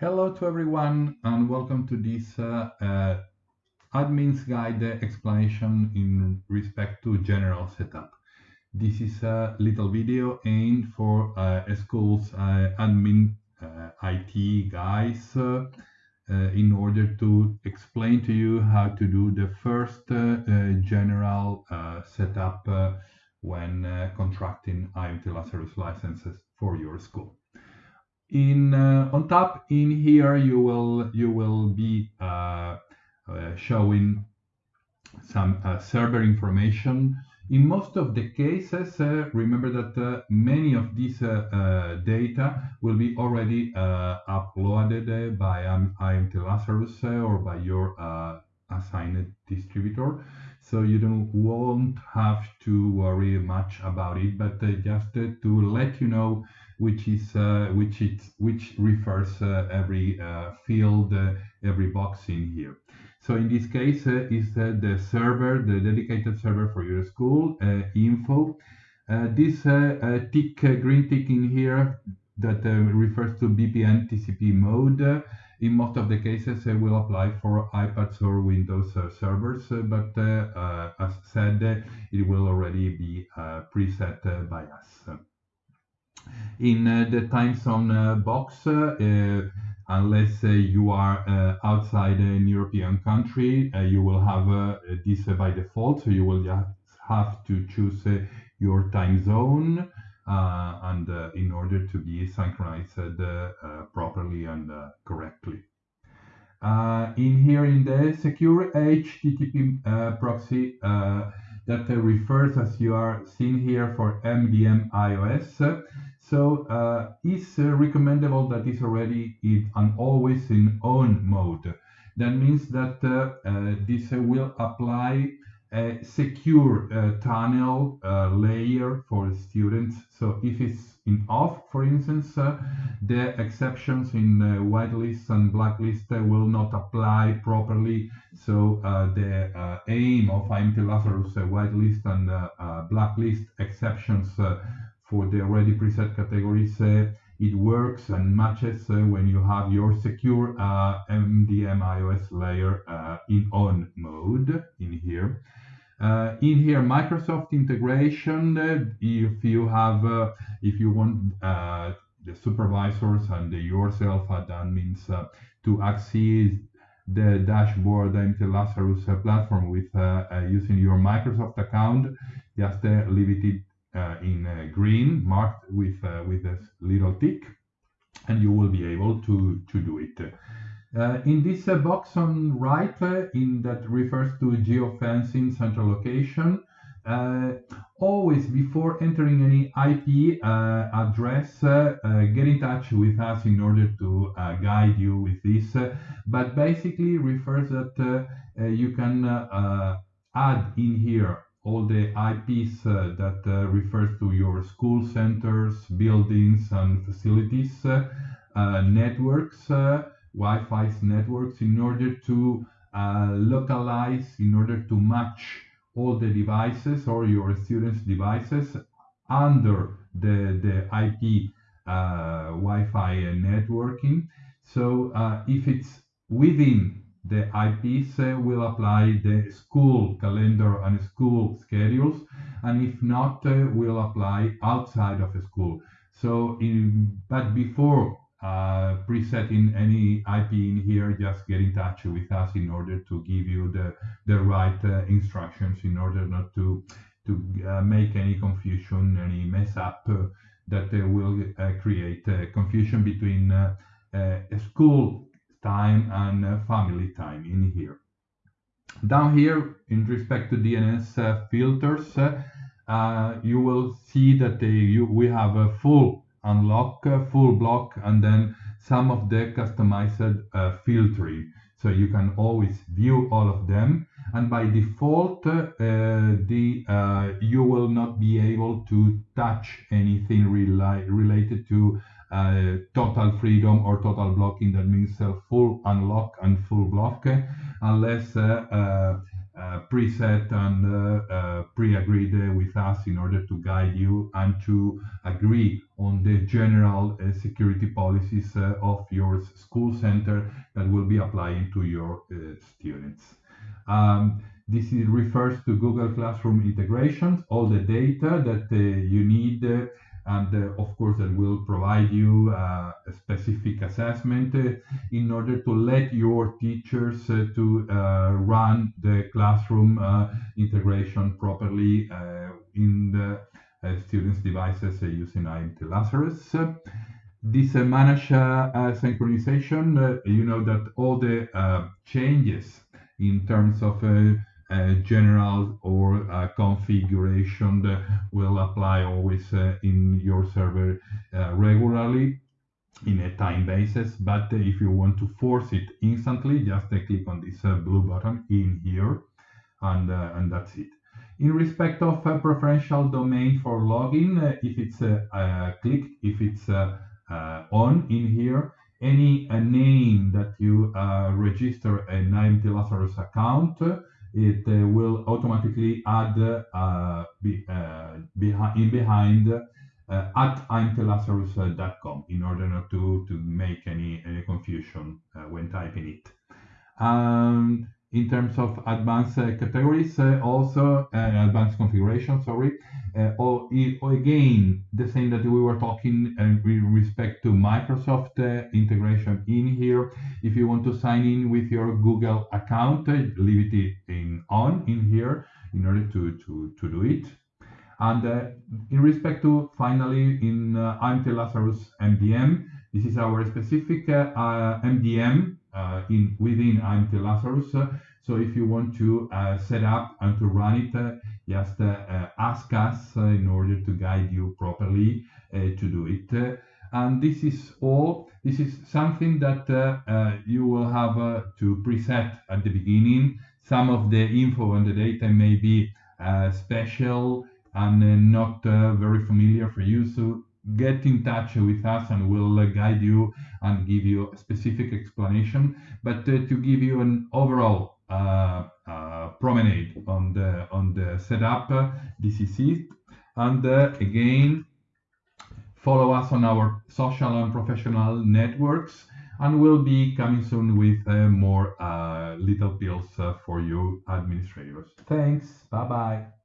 Hello to everyone and welcome to this uh, uh, admin's guide explanation in respect to general setup. This is a little video aimed for uh, schools uh, admin uh, IT guys uh, in order to explain to you how to do the first general setup when contracting IMT Lazarus licenses for your school in uh, on top in here you will you will be uh, uh, showing some uh, server information. In most of the cases uh, remember that uh, many of these data will be already uploaded by um, IMT Lazarus or by your assigned distributor so you don't won't have to worry much about it but uh, just uh, to let you know which is uh, which it which refers uh, every uh, field, uh, every box in here. So in this case, is the server, the dedicated server for your school info. this tick, green tick in here that refers to VPN TCP mode in most of the cases uh, it will apply for iPads or Windows uh, servers, uh, but uh, uh, as said, it will already be preset by us. In uh, the time zone uh, box uh, unless you are outside an European country you will have this by default. So you will just have to choose your time zone and in order to be synchronized properly and correctly uh, in here in the secure HTTP uh, proxy uh, that refers as you are seeing here for MDM iOS so uh, it's uh, recommendable that it's already in and always in on mode. That means that uh, uh this uh, will apply a secure uh, tunnel uh, layer for students. So if it's in off, for instance, uh, the exceptions in whitelist and blacklist will not apply properly. So uh, the aim of IMT Lazarus whitelist and blacklist exceptions for the already preset categories, uh, it works and matches uh, when you have your secure MDM uh, iOS layer in on mode in here. Uh, in here, Microsoft integration, uh, if you have, uh, if you want the supervisors and yourself admins to access the dashboard IMT Lazarus platform with using your Microsoft account, just leave it uh, in uh, green marked with uh, with a little tick and you will be able to to do it. Uh, in this uh, box on right uh, in that refers to geofencing central location always before entering any IP address get in touch with us in order to guide you with this. But basically refers that you can add in here all the IPs uh, that uh, refers to your school centers, buildings, and facilities, uh, uh networks, uh, Wi-Fi networks, in order to localize, in order to match all the devices or your students' devices under the, the IP Wi-Fi networking. So if it's within the IPs will apply the school calendar and school schedules, and if not, uh, will apply outside of school. So, in, but before uh, presetting any IP in here, just get in touch with us in order to give you the, the right uh, instructions in order not to, to uh, make any confusion, any mess up uh, that uh, will create confusion between a school time and uh, family time in here. Down here, in respect to DNS uh, filters, uh, you will see that you, we have a full unlock, full block, and then some of the customized filtering. So you can always view all of them. And by default, uh, the uh, you will not be able to touch anything rela related to uh, total freedom or total blocking. That means full unlock and full block, unless uh, preset and uh, uh, pre-agreed with us in order to guide you and to agree on the general security policies of your school center that will be applying to your students. Um, this is, refers to Google Classroom integrations, all the data that uh, you need, uh, and uh, of course that will provide you uh, a specific assessment uh, in order to let your teachers uh, to run the classroom integration properly in the students' devices using IMT Lazarus. This managed synchronization, you know that all the changes in terms of uh, general or uh, configuration will apply always uh, in your server regularly in a time basis. But if you want to force it instantly just click on this blue button in here and and that's it. In respect of uh, preferential domain for login, uh, if it's uh, clicked, if it's on in here, any name that you register an IMT Lazarus account it uh, will automatically add uh, be, uh, in behind at imtlazarus.com in order not to, to make any, any confusion when typing it. And in terms of advanced uh, categories, also advanced configuration, sorry, or, or, again, the same that we were talking with respect to Microsoft integration in here. If you want to sign in with your Google account, leave it in on in here in order to, to, to do it. And uh, in respect to finally in uh, IMT Lazarus MDM, this is our specific uh, MDM uh, Uh, in within IMT Lazarus. So if you want to uh, set up and to run it, uh, just uh, uh, ask us in order to guide you properly to do it. and this is all. This is something that you will have to preset at the beginning. Some of the info and the data may be special and not very familiar for you. So get in touch with us and we'll uh, guide you and give you a specific explanation. But uh, to give you an overall uh, uh promenade on the on the setup uh, this is it. And uh, again follow us on our social and professional networks and we'll be coming soon with more little pills for you administrators. Thanks. Bye bye